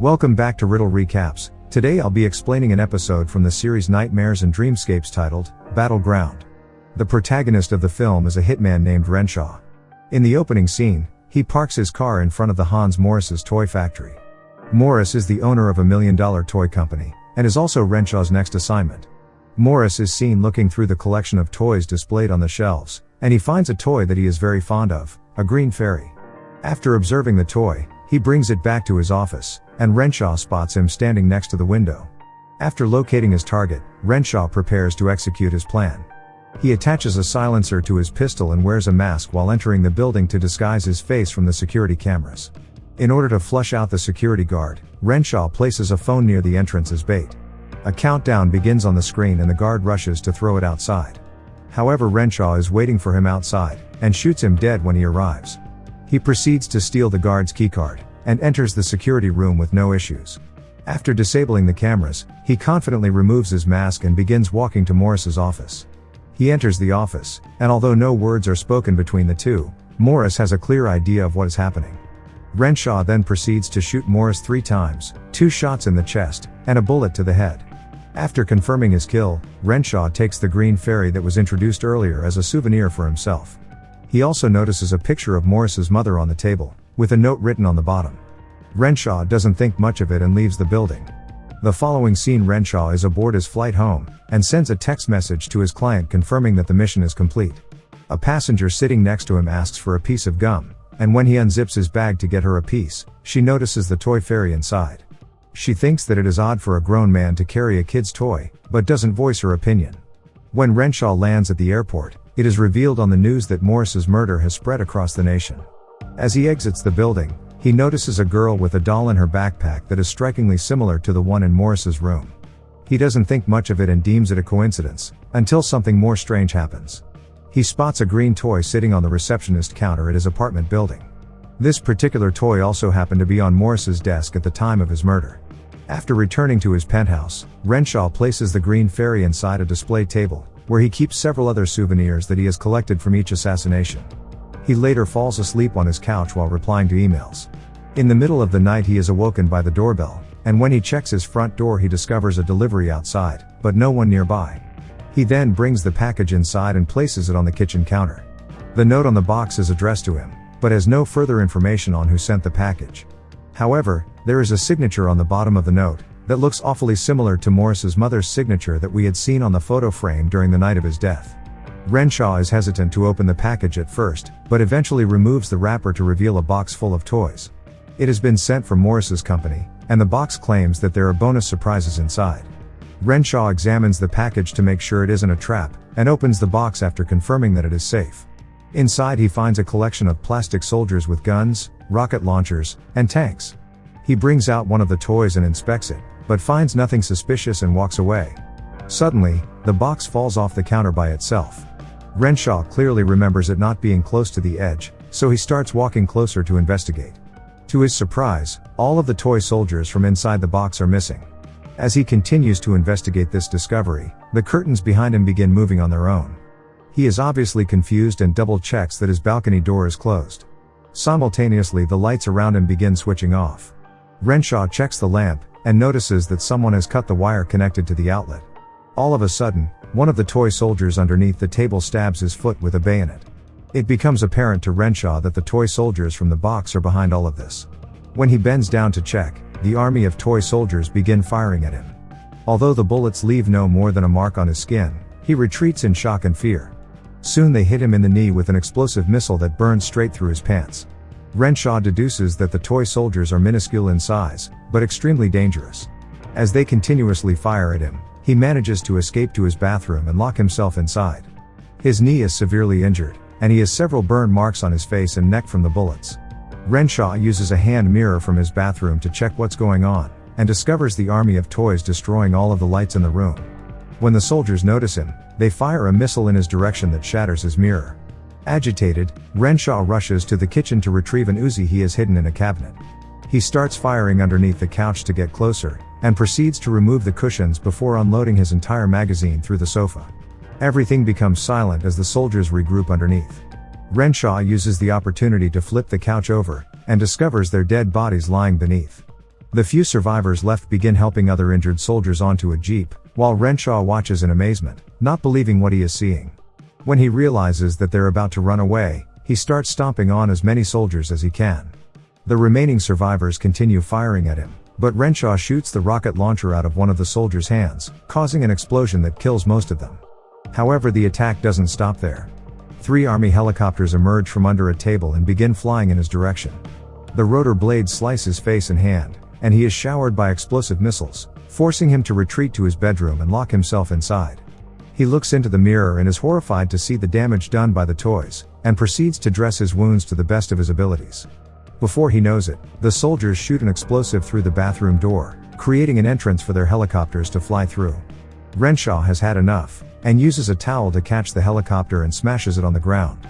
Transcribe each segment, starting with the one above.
Welcome back to Riddle Recaps. Today I'll be explaining an episode from the series Nightmares and Dreamscapes titled Battleground. The protagonist of the film is a hitman named Renshaw. In the opening scene, he parks his car in front of the Hans Morris's toy factory. Morris is the owner of a million dollar toy company, and is also Renshaw's next assignment. Morris is seen looking through the collection of toys displayed on the shelves, and he finds a toy that he is very fond of, a green fairy. After observing the toy, he brings it back to his office, and Renshaw spots him standing next to the window. After locating his target, Renshaw prepares to execute his plan. He attaches a silencer to his pistol and wears a mask while entering the building to disguise his face from the security cameras. In order to flush out the security guard, Renshaw places a phone near the entrance as bait. A countdown begins on the screen and the guard rushes to throw it outside. However, Renshaw is waiting for him outside, and shoots him dead when he arrives. He proceeds to steal the guard's keycard, and enters the security room with no issues. After disabling the cameras, he confidently removes his mask and begins walking to Morris's office. He enters the office, and although no words are spoken between the two, Morris has a clear idea of what is happening. Renshaw then proceeds to shoot Morris three times, two shots in the chest, and a bullet to the head. After confirming his kill, Renshaw takes the green fairy that was introduced earlier as a souvenir for himself. He also notices a picture of Morris's mother on the table, with a note written on the bottom. Renshaw doesn't think much of it and leaves the building. The following scene Renshaw is aboard his flight home, and sends a text message to his client confirming that the mission is complete. A passenger sitting next to him asks for a piece of gum, and when he unzips his bag to get her a piece, she notices the toy fairy inside. She thinks that it is odd for a grown man to carry a kid's toy, but doesn't voice her opinion. When Renshaw lands at the airport, it is revealed on the news that Morris's murder has spread across the nation. As he exits the building, he notices a girl with a doll in her backpack that is strikingly similar to the one in Morris's room. He doesn't think much of it and deems it a coincidence, until something more strange happens. He spots a green toy sitting on the receptionist counter at his apartment building. This particular toy also happened to be on Morris's desk at the time of his murder. After returning to his penthouse, Renshaw places the green fairy inside a display table, where he keeps several other souvenirs that he has collected from each assassination. He later falls asleep on his couch while replying to emails. In the middle of the night he is awoken by the doorbell, and when he checks his front door he discovers a delivery outside, but no one nearby. He then brings the package inside and places it on the kitchen counter. The note on the box is addressed to him, but has no further information on who sent the package. However, there is a signature on the bottom of the note, that looks awfully similar to Morris's mother's signature that we had seen on the photo frame during the night of his death. Renshaw is hesitant to open the package at first, but eventually removes the wrapper to reveal a box full of toys. It has been sent from Morris's company, and the box claims that there are bonus surprises inside. Renshaw examines the package to make sure it isn't a trap, and opens the box after confirming that it is safe. Inside he finds a collection of plastic soldiers with guns, rocket launchers, and tanks. He brings out one of the toys and inspects it, but finds nothing suspicious and walks away. Suddenly, the box falls off the counter by itself. Renshaw clearly remembers it not being close to the edge, so he starts walking closer to investigate. To his surprise, all of the toy soldiers from inside the box are missing. As he continues to investigate this discovery, the curtains behind him begin moving on their own. He is obviously confused and double checks that his balcony door is closed. Simultaneously, the lights around him begin switching off. Renshaw checks the lamp and notices that someone has cut the wire connected to the outlet. All of a sudden, one of the toy soldiers underneath the table stabs his foot with a bayonet. It becomes apparent to Renshaw that the toy soldiers from the box are behind all of this. When he bends down to check, the army of toy soldiers begin firing at him. Although the bullets leave no more than a mark on his skin, he retreats in shock and fear. Soon they hit him in the knee with an explosive missile that burns straight through his pants. Renshaw deduces that the toy soldiers are minuscule in size, but extremely dangerous. As they continuously fire at him, he manages to escape to his bathroom and lock himself inside. His knee is severely injured, and he has several burn marks on his face and neck from the bullets. Renshaw uses a hand mirror from his bathroom to check what's going on, and discovers the army of toys destroying all of the lights in the room. When the soldiers notice him, they fire a missile in his direction that shatters his mirror. Agitated, Renshaw rushes to the kitchen to retrieve an Uzi he has hidden in a cabinet. He starts firing underneath the couch to get closer, and proceeds to remove the cushions before unloading his entire magazine through the sofa. Everything becomes silent as the soldiers regroup underneath. Renshaw uses the opportunity to flip the couch over, and discovers their dead bodies lying beneath. The few survivors left begin helping other injured soldiers onto a jeep, while Renshaw watches in amazement, not believing what he is seeing. When he realizes that they're about to run away, he starts stomping on as many soldiers as he can. The remaining survivors continue firing at him, but Renshaw shoots the rocket launcher out of one of the soldiers' hands, causing an explosion that kills most of them. However, the attack doesn't stop there. Three army helicopters emerge from under a table and begin flying in his direction. The rotor blade slice his face and hand, and he is showered by explosive missiles, forcing him to retreat to his bedroom and lock himself inside. He looks into the mirror and is horrified to see the damage done by the toys, and proceeds to dress his wounds to the best of his abilities. Before he knows it, the soldiers shoot an explosive through the bathroom door, creating an entrance for their helicopters to fly through. Renshaw has had enough, and uses a towel to catch the helicopter and smashes it on the ground.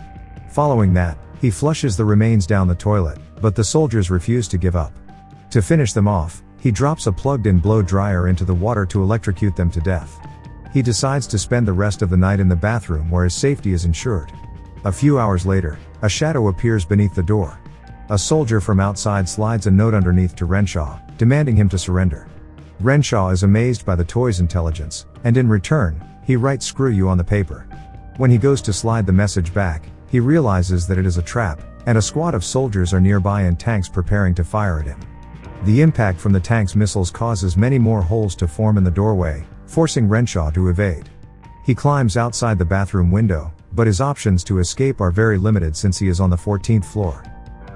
Following that, he flushes the remains down the toilet, but the soldiers refuse to give up. To finish them off, he drops a plugged in blow dryer into the water to electrocute them to death. He decides to spend the rest of the night in the bathroom where his safety is ensured. A few hours later, a shadow appears beneath the door. A soldier from outside slides a note underneath to Renshaw, demanding him to surrender. Renshaw is amazed by the toy's intelligence, and in return, he writes screw you on the paper. When he goes to slide the message back, he realizes that it is a trap, and a squad of soldiers are nearby in tanks preparing to fire at him. The impact from the tank's missiles causes many more holes to form in the doorway, forcing Renshaw to evade. He climbs outside the bathroom window, but his options to escape are very limited since he is on the 14th floor.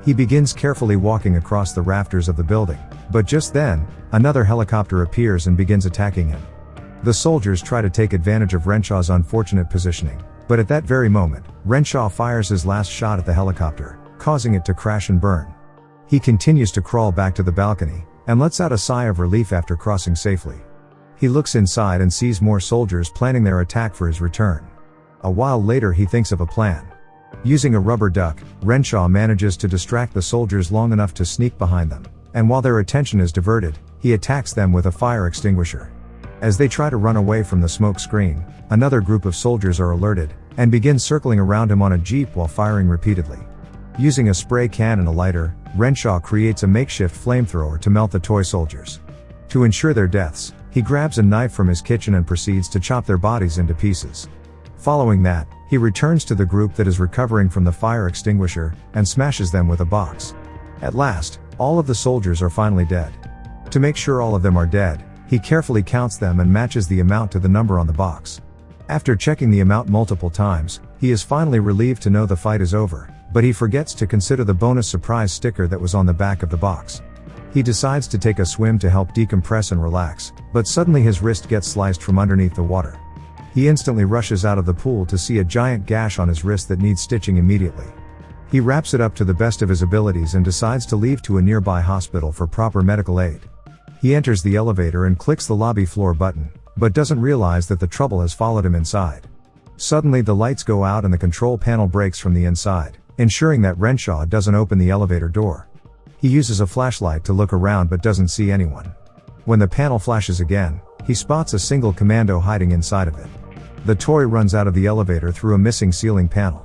He begins carefully walking across the rafters of the building, but just then, another helicopter appears and begins attacking him. The soldiers try to take advantage of Renshaw's unfortunate positioning, but at that very moment, Renshaw fires his last shot at the helicopter, causing it to crash and burn. He continues to crawl back to the balcony, and lets out a sigh of relief after crossing safely. He looks inside and sees more soldiers planning their attack for his return. A while later he thinks of a plan. Using a rubber duck, Renshaw manages to distract the soldiers long enough to sneak behind them, and while their attention is diverted, he attacks them with a fire extinguisher. As they try to run away from the smoke screen, another group of soldiers are alerted, and begin circling around him on a jeep while firing repeatedly. Using a spray can and a lighter, Renshaw creates a makeshift flamethrower to melt the toy soldiers. To ensure their deaths, he grabs a knife from his kitchen and proceeds to chop their bodies into pieces. Following that, he returns to the group that is recovering from the fire extinguisher, and smashes them with a box. At last, all of the soldiers are finally dead. To make sure all of them are dead, he carefully counts them and matches the amount to the number on the box. After checking the amount multiple times, he is finally relieved to know the fight is over, but he forgets to consider the bonus surprise sticker that was on the back of the box. He decides to take a swim to help decompress and relax, but suddenly his wrist gets sliced from underneath the water. He instantly rushes out of the pool to see a giant gash on his wrist that needs stitching immediately. He wraps it up to the best of his abilities and decides to leave to a nearby hospital for proper medical aid. He enters the elevator and clicks the lobby floor button, but doesn't realize that the trouble has followed him inside. Suddenly the lights go out and the control panel breaks from the inside, ensuring that Renshaw doesn't open the elevator door. He uses a flashlight to look around but doesn't see anyone. When the panel flashes again, he spots a single commando hiding inside of it. The toy runs out of the elevator through a missing ceiling panel.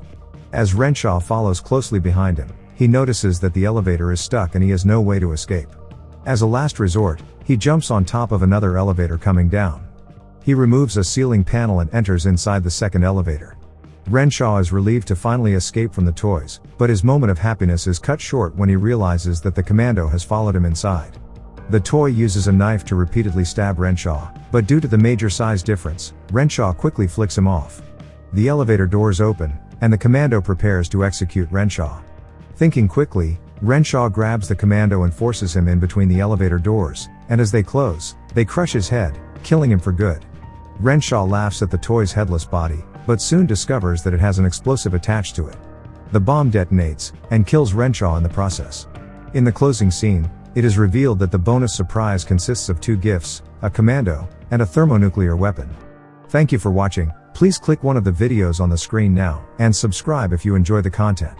As Renshaw follows closely behind him, he notices that the elevator is stuck and he has no way to escape. As a last resort, he jumps on top of another elevator coming down. He removes a ceiling panel and enters inside the second elevator. Renshaw is relieved to finally escape from the toys, but his moment of happiness is cut short when he realizes that the commando has followed him inside. The toy uses a knife to repeatedly stab Renshaw, but due to the major size difference, Renshaw quickly flicks him off. The elevator doors open, and the commando prepares to execute Renshaw. Thinking quickly, Renshaw grabs the commando and forces him in between the elevator doors, and as they close, they crush his head, killing him for good. Renshaw laughs at the toy's headless body, but soon discovers that it has an explosive attached to it. The bomb detonates, and kills Renshaw in the process. In the closing scene, it is revealed that the bonus surprise consists of two gifts, a commando, and a thermonuclear weapon. Thank you for watching, please click one of the videos on the screen now, and subscribe if you enjoy the content.